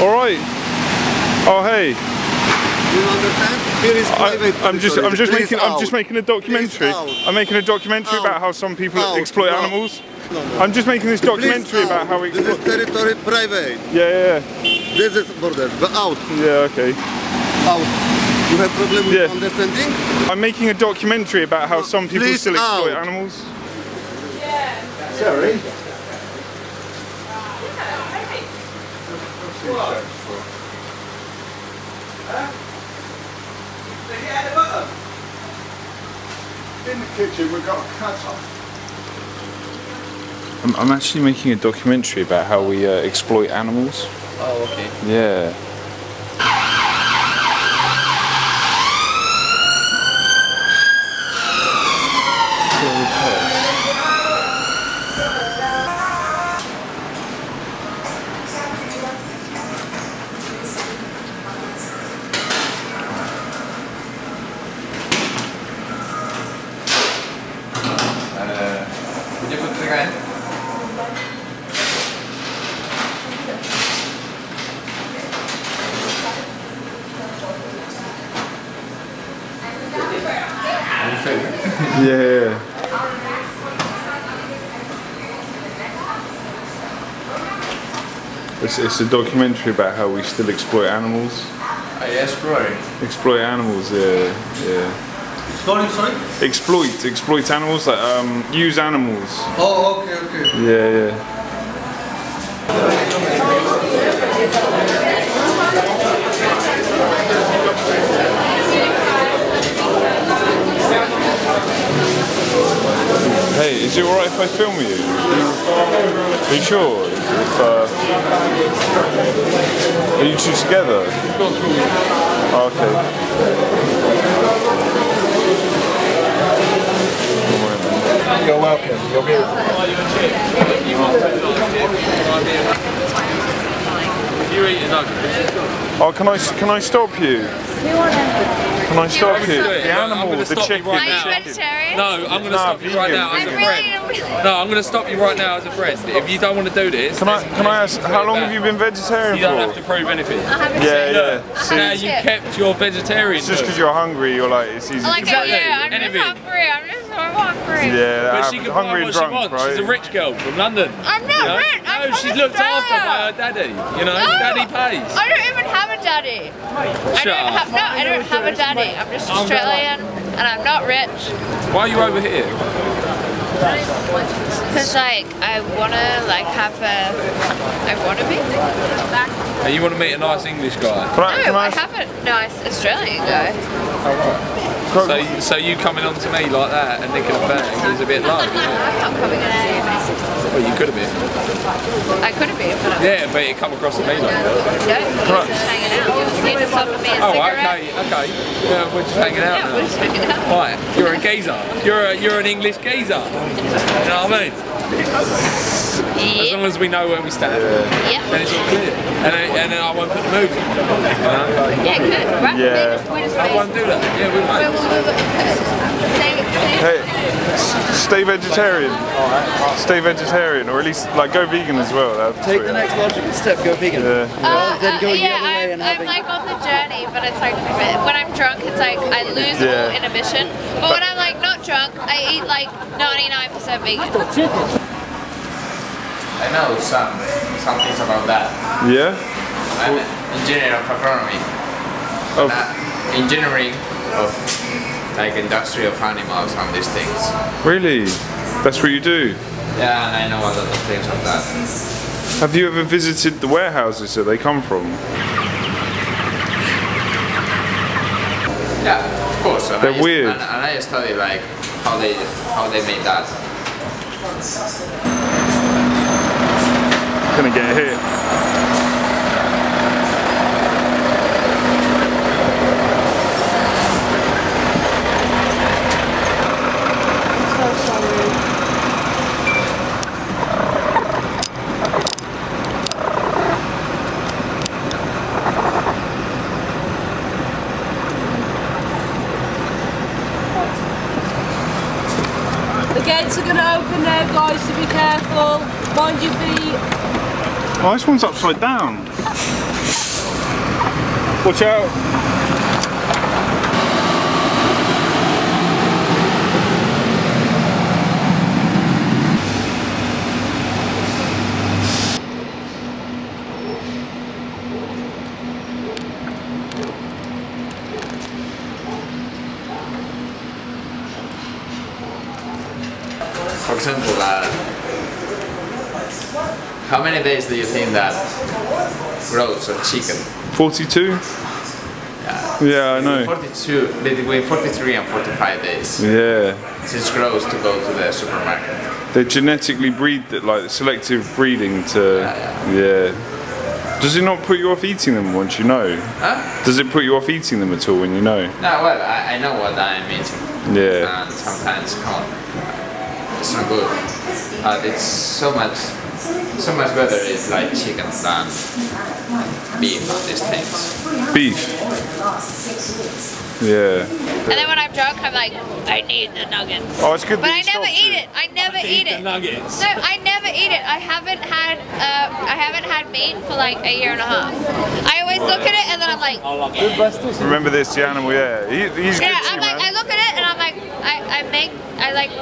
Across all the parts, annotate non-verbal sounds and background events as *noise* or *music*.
All right. Oh hey, You understand? Here is I, private I'm just I'm just Please making I'm just making a documentary. I'm making a documentary Out. about how some people Out. exploit No. animals. No, no. I'm just making this Please documentary out. about how we This is territory private. Yeah, yeah. This is border. But out. yeah, yeah. Okay. Out. You have problem with Yeah. understanding? I'm making a documentary about how some people still exploit out. animals. Sorry. In the kitchen, we've got a cutter. I'm, I'm actually making a documentary about how we uh, exploit animals. Oh, okay. Yeah. Would you put the guy? Yeah. It's, it's a documentary about how we still exploit animals. Uh, I exploring. Exploit animals, yeah, yeah. Sorry, sorry. Exploit, exploit animals, like um, use animals. Oh, okay, okay. Yeah, yeah. Hey, is it alright if I film you? Are you sure? If, uh, are you two together? Okay. You're welcome. You're beautiful. You eat his ugly. Oh, can I can I stop you? Can I stop you? do. The I'm animal, the stop you chicken. right Are you now. vegetarian? No, I'm going to Nah, stop you right now as a friend. No, I'm going to stop you right now as a friend. If you don't want to do this, Can I then- can I ask how long have you been vegetarian You don't have to prove anything. I Yeah, yeah. See, Now you kept your vegetarian. it's just because you're hungry, you're like it's easy. Like, Exactly. yeah, I'm Anything. just hungry. I'm just hungry. Yeah, But that she can hungry buy what drunk, she wants. right? She's a rich girl from London. I'm not you know? rich. I'm no, she's looked after by her daddy. You know, No, daddy pays. I don't even have a daddy. I don't up. have no. I don't have a daddy. I'm just I'm Australian, and I'm not rich. Why are you over here? Cause like I wanna like have a. I wanna be. And you want to meet a nice English guy. Can I, can No, I I have a nice Australian guy. So, you- so you coming on to me like that and nicking a bag is a bit low. You *laughs* know? I'm not coming in to you. Well, you could have been. I could have been, but Yeah, but it come across to me like that. no. You're just hanging out. You just offered me a Oh, cigarette. okay, okay. Yeah, we're just hanging out Yeah, now. we're just hanging out. Right, you're a geezer. You're a, you're an English geezer. You know what I mean? As long as we know where we stand, Yeah. then it's all clear. And then, and then I won't put the move. You know? Yeah, good. Right? Yeah. Just, just I won't do that. Yeah, we stay. Hey, stay vegetarian. Stay vegetarian, or at least like go vegan as well. That'd Take the next logical step, go vegan. Yeah. Uh, then uh, going the yeah, other I'm, and I'm like on the journey, but it's like when I'm drunk, it's like I lose all Yeah. inhibition. But when I'm like not drunk, I eat like 99% vegan. I know some some things about that. Yeah. I'm an engineer of agronomy. Of- Uh, engineering of like industry of animals and these things. Really? That's what you do. Yeah, and I know a lot of things of that. Have you ever visited the warehouses that they come from? Yeah, of course. And They're I, weird. And, and I study like how they how they made that. Gonna get hit. Oh, this one's upside down. Watch out. For example, uh, how many days do you think that grows a chicken? 42? Yeah, I know. 42, between 43 and 45 days Yeah. since grows to go to the supermarket. They genetically breed, that, like selective breeding to. Yeah. Does it not put you off eating them once you know? Huh? Does it put you off eating them at all when you know? No, well, I, I know what I'm eating. Yeah. And sometimes, come on, it's not good. But it's so much, so much better it's like chicken than beef and these things. Beef. Yeah. And then when I'm drunk, I'm like, I need the nuggets. Oh, it's good But I never eat it. it. I never eat the it. nuggets. No, I never eat it. I haven't had uh, I haven't had meat for like a year and a half. I always look at it and then I'm like, Remember this, the animal, yeah. He, he's yeah. good to I'm you, like, I look at it and I'm like, I, I make, I like,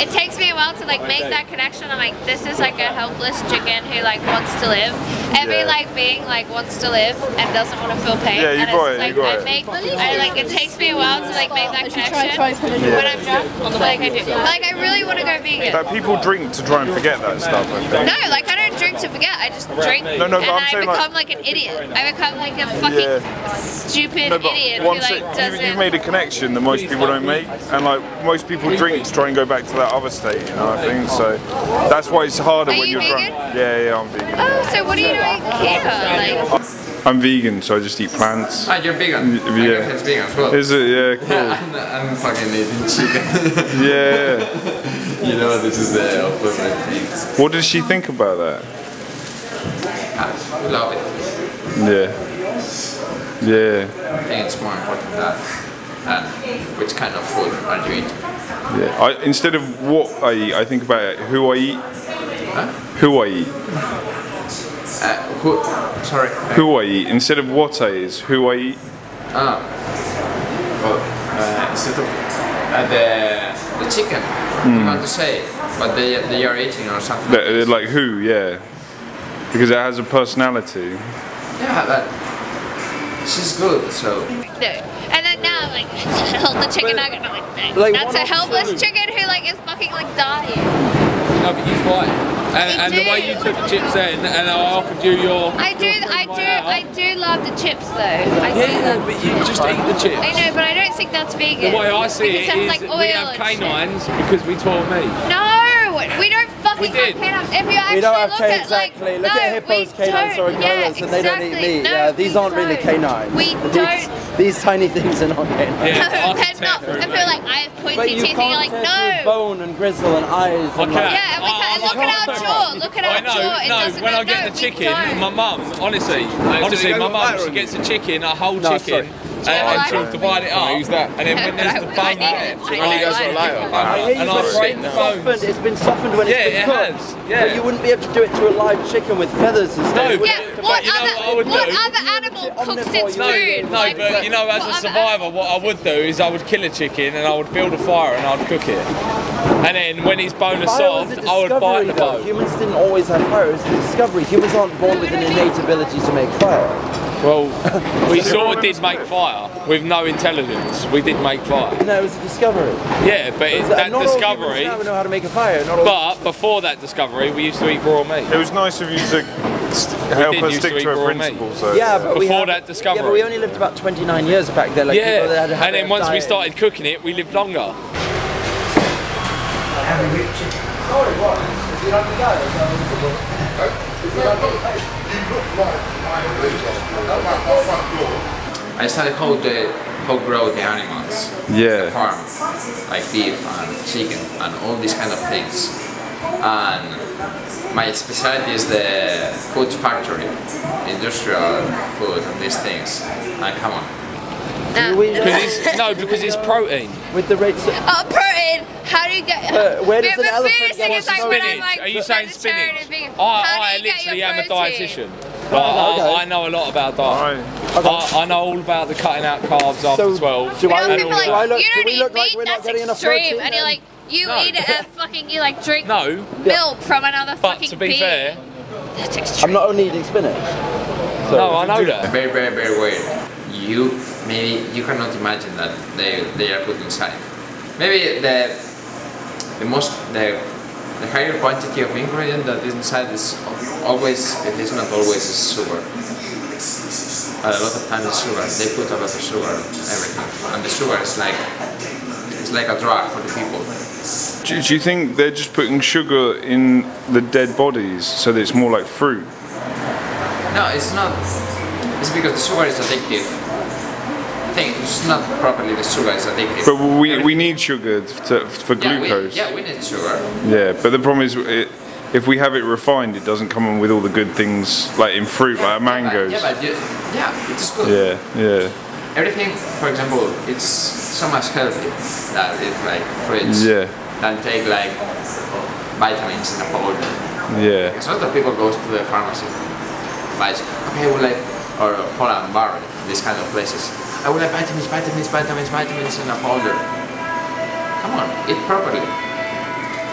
it takes me a while to like make that connection. I'm like, this is like a helpless chicken who like wants to live. Every Yeah. like being like wants to live and doesn't want to feel pain. Yeah, you and got it's it, like you got I it. make, I like, it takes me a while to like make that connection try putting when I'm drunk. Like I do. Like I really want to go vegan. Like, people drink to try and forget that stuff, I think. No, like I don't drink to forget. I just drink, No, no, and I'm I saying, like- become like, an idiot. I become like a fucking Yeah. stupid No, but idiot who like it, you, doesn't. you've made a connection that most people don't make, and like most people drink to try and go back to that other state, you know. I think so. That's why it's harder Are when you you're vegan? drunk. Yeah, yeah, I'm vegan. oh, so what are you doing here? Like, I'm vegan, so I just eat plants. Ah, you're vegan. Yeah. My girlfriend's vegan as well. Is it? Yeah, *laughs* cool. I'm, I'm fucking eating chicken. Yeah. *laughs* you know, this is the opposite things. What does she think about that? I love it. Yeah. Yeah. I think it's more important that than which kind of food are you eating. Yeah. I, instead of what I eat, I think about who I eat. Who I eat. Uh, who, sorry. Who I eat. Instead of what I eat, is who I eat. Ah. Well, uh, instead of uh, the the chicken, you want to say what they they are eating or something. That- uh, Like who, yeah. Because it has a personality. Yeah, but she's good, so. no. And then now, like, *laughs* hold the chicken nugget. and I'm like, Like, that's a helpless two. chicken who like is fucking like dying. No, but you fight. And, and the way you took the chips in, and I offered you your. I do, I do, I do love the chips though. I do Yeah, love. but you just eat the chips. I know, but I don't think that's vegan. The way I see because it that's like oil we have and shit. canines because we tore meat. No, we don't fucking We did. have canines. If you actually We don't have look canines, at like, exactly. Look no, at hippos, canines, or don't. gorillas, yeah, and they don't eat meat. No, yeah, these aren't really don't. canines. We don't. These tiny things are not canines. Yeah, No, I they're not. tear I through feel like I have But pointy you teeth, and you're like, no. bone and gristle and eyes. And Okay. like, Yeah, and we oh, I- can I look at our jaw. Look at our I know, jaw. It no, doesn't when I get the chicken, my mum, honestly, honestly, my mum, she gets a chicken, a whole chicken, sorry. And, and she'll divide it up, use that? and then when there's *laughs* the I bone need in it. it, I I goes it. later, I hear you, and but I it's break been the softened. bones. It's been softened when Yeah, it's been it cooked. has, yeah. But you wouldn't be able to do it to a live chicken with feathers and stuff. but- Yeah, but what you know other what I would what do? other animal cooks Omnivore, its you No, food? no, Like, but you know, as a other survivor, what I would do is I would kill a chicken and I would build a fire and I'd cook it. And then when his bone is Fire soft, a I would bite discovery the though. bone. Humans didn't always have fire. It was a discovery. Humans aren't born with an innate ability to make fire. Well, we sort of did make fire with no intelligence. We did make fire. No, it was a discovery. Yeah, but it, that not discovery. All humans now know how to make a fire. Not all But before that discovery, we used to eat raw meat. It was nice of you to help us stick to to, eat raw a meat. principle. So Yeah, but we Before have, that discovery. Yeah, but we only lived about 29 years back then. Like people that had, Yeah, had and then a once we started cooking it, we lived longer. I studied how the how grow the animals. Yeah. The Farm, like beef and chicken and all these kind of things. And my specialty is the food factory, industrial food and these things. And come on. We- Because it's, no, because it's protein. with the rates. Of, Oh, protein! How do you get? Uh, where does but, an elephant get thing its like when spinach? I'm like Are you saying spinach? and vegan. I, How I do you get literally your am a protein? dietitian. Like, okay. I, I know a lot about diet. Right. I, I know all about the cutting out carbs after So, 12. do You I know, look- people do like, I look- you do don't we eat look like we're not that's getting enough extreme. protein and you're like, you No. eat a fucking, you like drink No, milk from another but fucking to be being. fair, That's extreme. I'm not only eating spinach. So, no, I know that. Very, very, very weird. You maybe you cannot imagine that they they are put inside. Maybe the the most the the higher quantity of ingredient that is inside is always it is not always is sugar. But a lot of times it's sugar. They put a lot of sugar in everything, and the sugar is like it's like a drug for the people. Do, do you think they're just putting sugar in the dead bodies so that it's more like fruit? No, it's not. It's because the sugar is addictive. I think it's not properly the sugar is addictive. But we, we need sugar to, for yeah, glucose. We, yeah, we need sugar. Yeah, but the problem is, it, if we have it refined, it doesn't come in with all the good things like in fruit, like mangoes. Yeah, but, yeah, but yeah, it is good. Yeah, yeah, Everything, for example, it's so much healthier that it's like fruits yeah, than take like vitamins in a powder. yeah. Because a lot of people go to the pharmacy, buys okay, like or Holland Bar, these kind of places. I would like vitamins, vitamins, vitamins, vitamins in a powder. Come on, eat properly.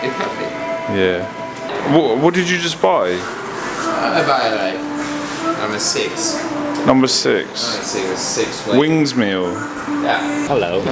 Eat healthy. Yeah. What, what did you just buy? I buy like number six. Number six. Six, six. Wings meal. Yeah. Hello.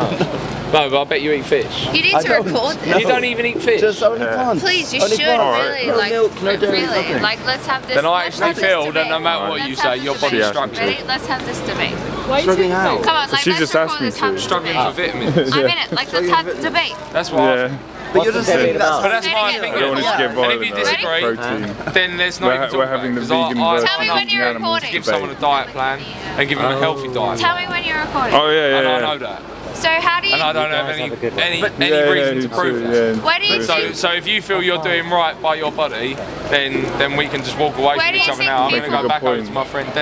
*laughs* No, but I bet you eat fish. You need I to don't. record No. this. You don't even eat fish. Just only plants. Please, you Only should plants. really no like milk, no dairy, really nothing. like let's have this. Then I actually feel that no matter what Let's you say, your body body's Yeah. struggling. Ready? Let's have this debate. Struggling how? Come on, like She let's just asked me this. Have to. Struggling debate. for ah. vitamins. I'm in it. Like let's have debate. That's why. Yeah. But you're just saying But that's my Say it I again. don't opinion. want it to get And if you disagree, Protein. then there's no We're, even ha- talk we're having it, the 'cause I- vegan I- versus Tell me when you're recording. Give someone a diet plan and give them a healthy diet. Tell me when you're recording. Oh yeah, yeah, And I know that. So how do you? And I don't have any have a good one. any, Yeah, any yeah, reason you to prove too, that. yeah. Where do you So, think? so if you feel you're doing right by your body, then then we can just walk away Where from each other now. I'm going to go back over Good to my friend D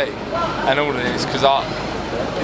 and all of this because I,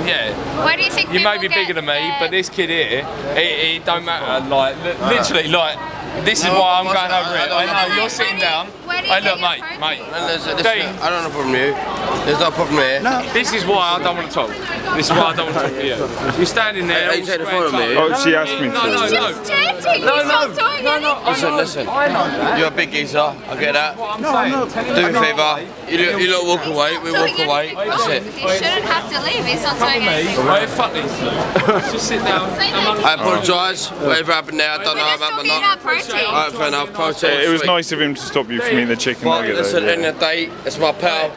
yeah, Where do you think you may be bigger than me, their- but this kid here, it, it don't matter. Like literally, like this is why I'm going over it. I know. know you're sitting down. Where do you Hey, look, your mate, protein? mate. Well, listen, Dean. listen, I don't have a problem with you. There's no problem here. No. This is why I don't want to talk. This is why I don't want to talk to you. You're standing there. Are you all taking a of me? Oh, she asked me No, no, to. no. Just chanting. No, He's no, not doing no, no. I Listen, know, listen. I know that. You're a big geezer. I get that. What I'm saying. Do me a favour. You lot, you lot walk away. We walk away. That's it. He shouldn't have to leave. He's not doing anything. right, fuck these two. *laughs* Just sit down. I'm that. I apologise. Whatever happened there, I don't know just about my talking nut. about protein. Alright, fair enough. Protein. It was nice of him to stop you from eating the chicken But nugget. listen, though, end yeah. of the day, it's my pal.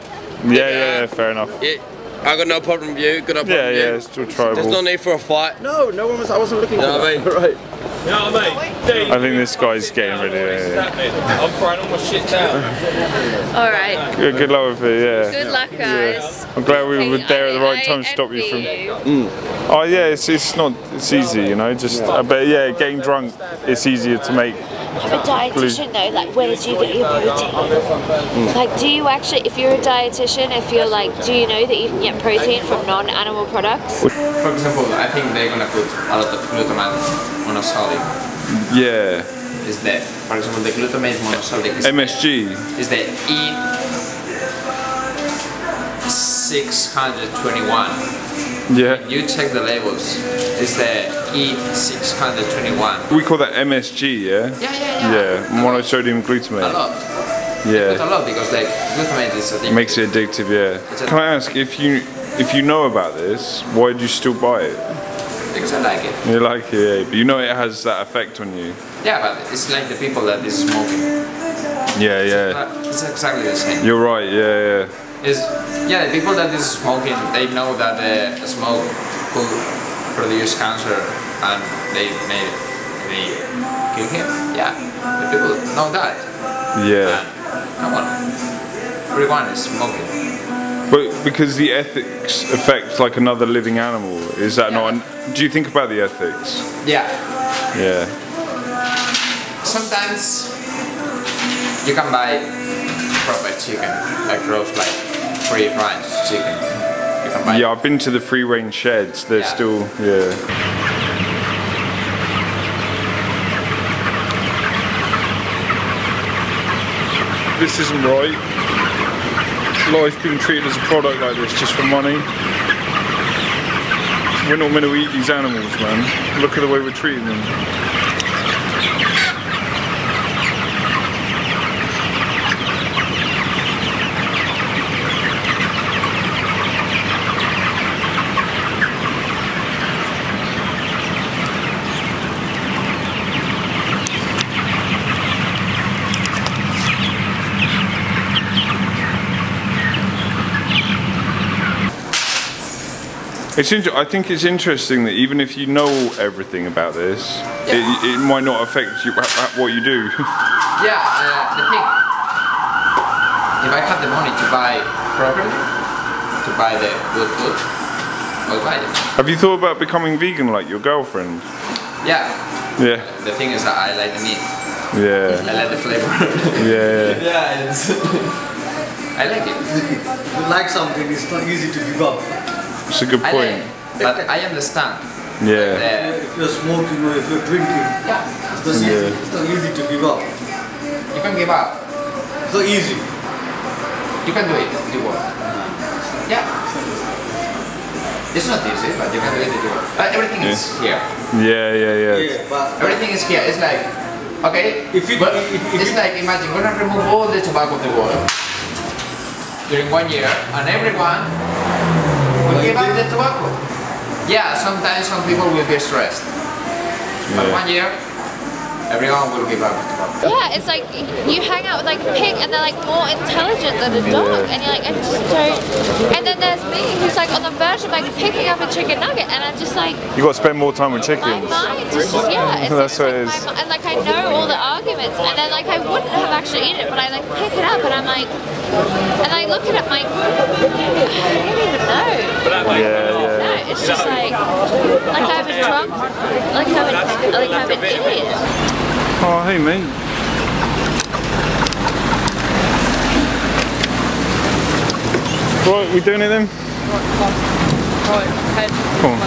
yeah, yeah, yeah, fair enough. Yeah, I got no problem with you. Got no problem Yeah, with yeah, you. it's still There's no need for a fight. No, no one was. I wasn't looking You know for what I that. mean? *laughs* Right. You know what I mean? I think this guy's getting ready. Yeah, I'm throwing all my shit down. *laughs* All right. Good, good luck with it. Yeah. Good luck, guys. I'm glad we were there at the right time to stop you from. you. Oh yeah, it's, it's not. It's easy, you know. Just uh, but yeah, getting drunk. It's easier to make. I'm a dietitian though, like where do you get your protein? Hmm. Like do you actually, if you're a dietitian, if you're like, do you know that you can get protein from non-animal products? For example, I think they're gonna put a lot of glutamate monosodium. Yeah. Is that, for example, the glutamate monosodium is, MSG. is the E 621. Yeah. You check the labels. It's the E 621. We call that MSG. Yeah. Yeah, yeah, yeah. Yeah. Monosodium glutamate. A lot. It's a Yeah. lot because like glutamate is addictive. Makes it addictive. Yeah. Can I ask if you if you know about this, why do you still buy it? Because I like it. You like it, yeah, but you know it has that effect on you. Yeah, but it's like the people that is smoking. Yeah, yeah. It's exactly the same. You're right. Yeah, yeah. Is yeah, the people that is smoking, they know that the smoke could produce cancer and they may they kill him. Yeah, the people know that. Yeah. And come on, everyone is smoking. But because the ethics affects like another living animal, is that not? An, do you think about the ethics? Yeah, Yeah. sometimes you can buy proper chicken, like roast, like free range chicken. Yeah, I've been to the free range sheds. They're yeah. still, yeah. This isn't right. Life being treated as a product like this just for money. We're not meant to eat these animals, man. Look at the way we're treating them. It's inter- I think it's interesting that even if you know everything about this, it, it might not affect you what you do. *laughs* Yeah, uh, the thing. If I had the money to buy properly, to buy the good food, I'll buy it. Have you thought about becoming vegan like your girlfriend? Yeah. Yeah, The thing is that I like the meat. yeah, I like the flavor. *laughs* yeah. yeah, it's. *laughs* I like it. If you like something, it's not easy to give up. It's a good point. like, but I understand. Yeah, The, If you're smoking or if you're drinking, yeah, it's not, easy. Yeah. it's not easy to give up. you can give up. It's not easy. You can do it if you want. Yeah. It's not easy, but you can do it if you want. But everything is here. yeah, yeah, yeah. Yeah, but Everything is here. It's like, okay, If it- but if- if it's it- like imagine we're gonna remove all the tobacco of the world during one year, and everyone will give up the tobacco. Yeah, sometimes some people will be stressed, but one year, everyone will give up the tobacco. Yeah, it's like you hang out with like a pig and they're like more intelligent than a dog, and you're like, I just don't. And then there's me who's like on the verge of like picking up a chicken nugget, and I'm just like, You got to spend more time with chickens. my chickens. mind is just yeah, it's *laughs* That's like, what it my is. mi- and like I know all the arguments, and then like I wouldn't have actually eaten it, but I like pick it up and I'm like, and I look at it, I'm like, I don't even know. Yeah, yeah. No, it's just like, like I'm a drunk, like I'm, a, like I'm an idiot. Oh, hey, mate. Right, we doing it then? Right, head. Come on.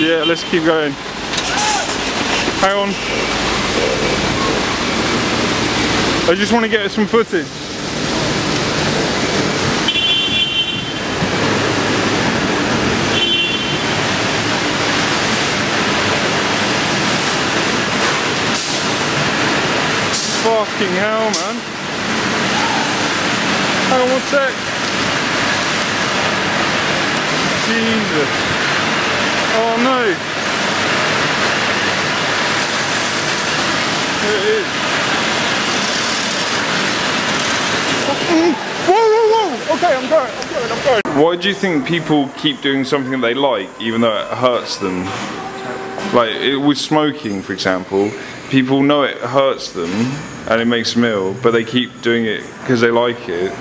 Yeah, let's keep going. Hang on. I just want to get some footage. Fucking hell, man. Hang on one sec. Jesus. Oh no. There it is. Whoa, whoa, whoa! Okay, I'm going, I'm going, I'm going. Why do you think people keep doing something they like, even though it hurts them? Like it, with smoking, for example, people know it hurts them and it makes them ill, but they keep doing it because they like it.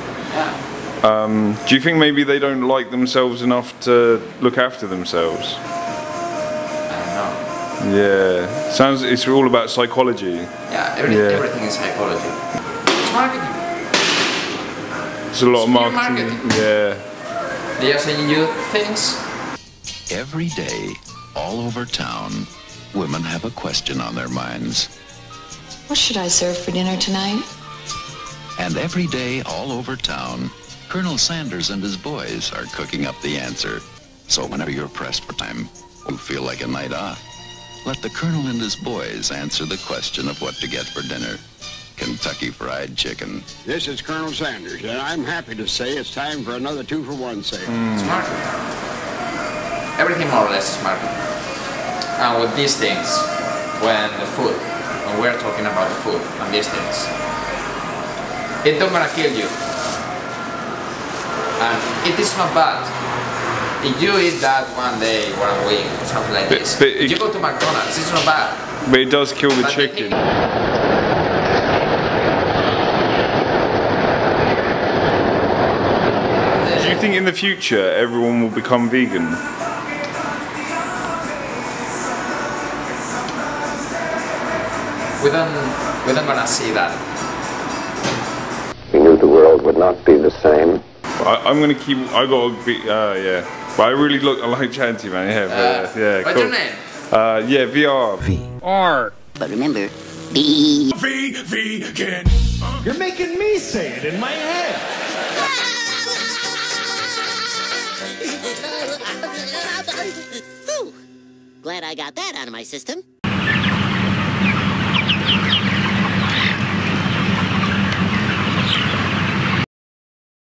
Um, do you think maybe they don't like themselves enough to look after themselves? I. Yeah, sounds. It's all about psychology. Yeah, every, Yeah. everything is psychology. It's a lot of It's pure marketing. marketing. Yeah, They are saying you things. Every day, all over town, women have a question on their minds. What should I serve for dinner tonight? And every day, all over town, Colonel Sanders and his boys are cooking up the answer. So whenever you're pressed for time, you feel like a night off. Let the Colonel and his boys answer the question of what to get for dinner. Kentucky Fried Chicken. This is Colonel Sanders, and I'm happy to say it's time for another two for one sale. Hmm. It's marketing. Everything more or less is marketing. And with these things, when the food, when we're talking about the food and these things, it don't gonna kill you. And it is not bad. If you eat that one day, one week, or something like But- this, but if it- you go to McDonald's, it's not bad. but it does kill the But the chicken. You think in the future everyone will become vegan? We don't, we don't gonna see that. We knew the world would not be the same. I, I'm gonna keep. I gotta be. Uh, yeah. But I really look. I like chatting to you, man. Yeah, but, uh, yeah. What's cool. your name? Uh, yeah, VR. R. But remember, B. V, vegan. You're making me say it in my head. Glad I got that out of my system.